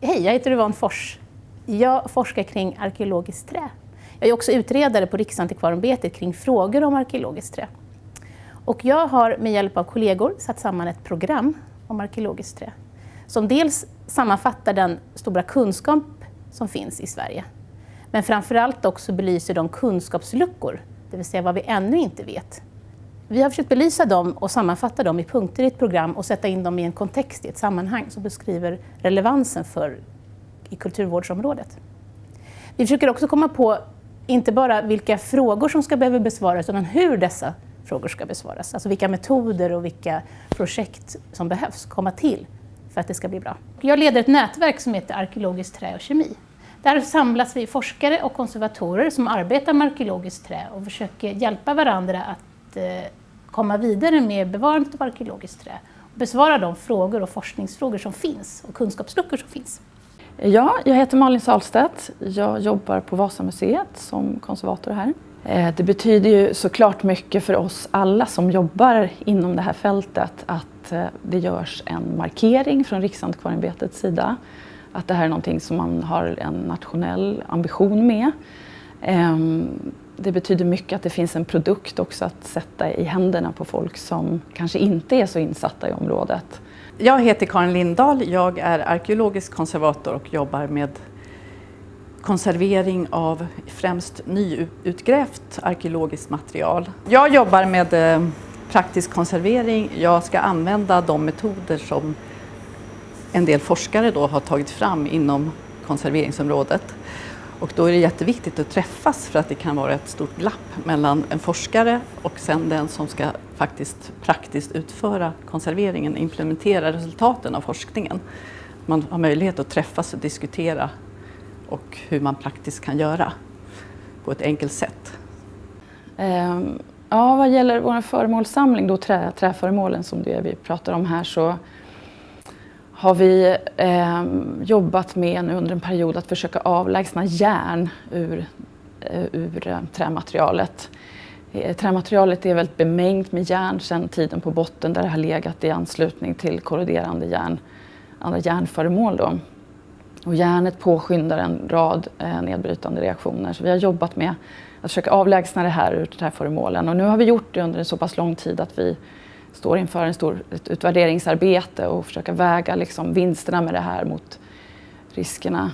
Hej, jag heter Yvonne Fors. Jag forskar kring arkeologiskt trä. Jag är också utredare på Riksantikvarieämbetet kring frågor om arkeologiskt trä. Och jag har med hjälp av kollegor satt samman ett program om arkeologiskt trä som dels sammanfattar den stora kunskap som finns i Sverige men framförallt också belyser de kunskapsluckor, det vill säga vad vi ännu inte vet. Vi har försökt belysa dem och sammanfatta dem i punkter i ett program och sätta in dem i en kontext, i ett sammanhang som beskriver relevansen för i kulturvårdsområdet. Vi försöker också komma på inte bara vilka frågor som ska behöva besvaras utan hur dessa frågor ska besvaras. Alltså vilka metoder och vilka projekt som behövs komma till för att det ska bli bra. Jag leder ett nätverk som heter Arkeologiskt trä och kemi. Där samlas vi forskare och konservatorer som arbetar med arkeologiskt trä och försöker hjälpa varandra att eh, komma vidare med bevarandet av arkeologiskt trä och besvara de frågor och forskningsfrågor som finns och kunskapsluckor som finns. Ja, jag heter Malin Salstedt. Jag jobbar på Vasamuseet som konservator här. Eh, det betyder ju såklart mycket för oss alla som jobbar inom det här fältet att eh, det görs en markering från Riksantikvarieämbetets sida. Att det här är någonting som man har en nationell ambition med. Ehm, det betyder mycket att det finns en produkt också att sätta i händerna på folk som kanske inte är så insatta i området. Jag heter Karin Lindahl, jag är arkeologisk konservator och jobbar med konservering av främst nyutgrävt arkeologiskt material. Jag jobbar med eh, praktisk konservering. Jag ska använda de metoder som en del forskare då har tagit fram inom konserveringsområdet. Och då är det jätteviktigt att träffas för att det kan vara ett stort glapp mellan en forskare och sen den som ska faktiskt praktiskt utföra konserveringen, implementera resultaten av forskningen. Man har möjlighet att träffas och diskutera och hur man praktiskt kan göra på ett enkelt sätt. Ehm, ja, vad gäller vår föremålssamling, då trä, träföremålen som det vi pratar om här, så har vi eh, jobbat med nu under en period att försöka avlägsna järn ur, eh, ur eh, trämaterialet. Eh, trämaterialet är väldigt bemängt med järn sedan tiden på botten där det har legat i anslutning till korroderande järn, andra järnföremål. Då. Och järnet påskyndar en rad eh, nedbrytande reaktioner. Så vi har jobbat med att försöka avlägsna det här ur träföremålen. Och nu har vi gjort det under en så pass lång tid att vi står inför en stor, ett utvärderingsarbete och försöka väga liksom vinsterna med det här mot riskerna.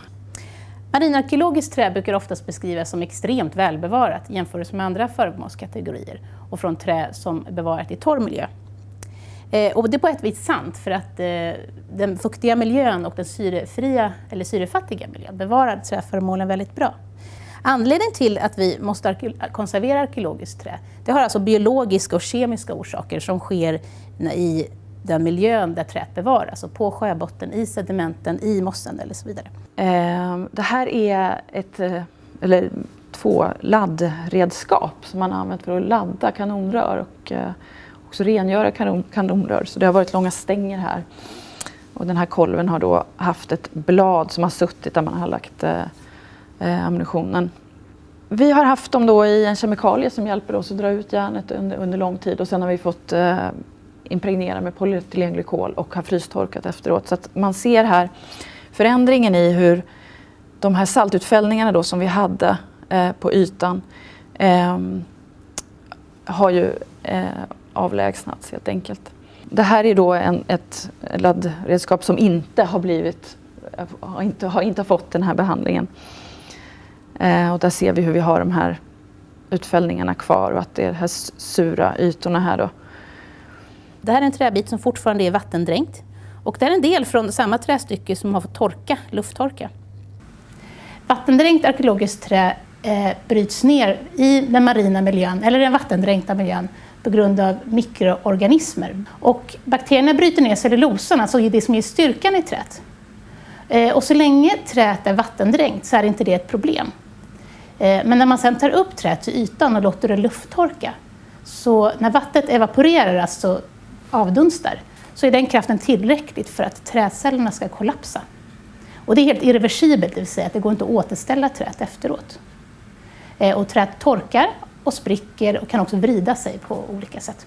Marinarkeologiskt trä brukar oftast beskrivas som extremt välbevarat jämfört med andra föremålskategorier och från trä som är bevarat i torr miljö. Eh, och det är på ett vis sant för att eh, den fuktiga miljön och den syrefria eller syrefattiga miljön bevarar träföremålen väldigt bra. Anledningen till att vi måste konservera arkeologiskt trä, det har alltså biologiska och kemiska orsaker som sker i den miljön där träet bevaras, alltså på sjöbotten, i sedimenten, i mossen eller så vidare. Ehm, det här är ett, eh, eller två laddredskap som man har använt för att ladda kanonrör och eh, också rengöra kanonrör. Så det har varit långa stänger här. Och den här kolven har då haft ett blad som har suttit där man har lagt eh, Eh, ammunitionen. Vi har haft dem då i en kemikalie som hjälper oss att dra ut järnet under, under lång tid och sen har vi fått eh, impregnera med polyetylenglykol och har frystorkat efteråt. Så att man ser här förändringen i hur de här saltutfällningarna då som vi hade eh, på ytan eh, har ju eh, avlägsnats helt enkelt. Det här är då en, ett laddredskap som inte har blivit har inte, har inte fått den här behandlingen. Eh, och där ser vi hur vi har de här utfällningarna kvar och att det är de här sura ytorna här då. Det här är en träbit som fortfarande är vattendränkt. Och det är en del från samma trästycke som har fått torka, lufttorka. Vattendränkt arkeologiskt trä eh, bryts ner i den marina miljön, eller den vattendränkta miljön, på grund av mikroorganismer. Och bakterierna bryter ner cellulosan, alltså det som ger styrkan i träet. Eh, och så länge träet är vattendränkt så är inte det ett problem. Eh, men när man sen tar upp träet till ytan och låter det lufttorka, så när vattnet evaporerar, alltså avdunstar, så är den kraften tillräckligt för att träcellerna ska kollapsa. Och det är helt irreversibelt, det vill säga att det går inte att återställa träet efteråt. Eh, och träet torkar och spricker och kan också vrida sig på olika sätt.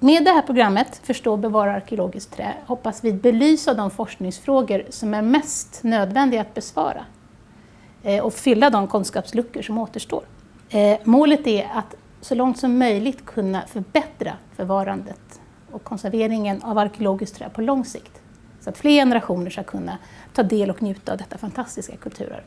Med det här programmet, Förstå och bevara arkeologiskt trä, hoppas vi belysa de forskningsfrågor som är mest nödvändiga att besvara Eh, och fylla de kunskapsluckor som återstår. Eh, målet är att så långt som möjligt kunna förbättra förvarandet och konserveringen av arkeologiskt trä på lång sikt. Så att fler generationer ska kunna ta del och njuta av detta fantastiska kulturarv.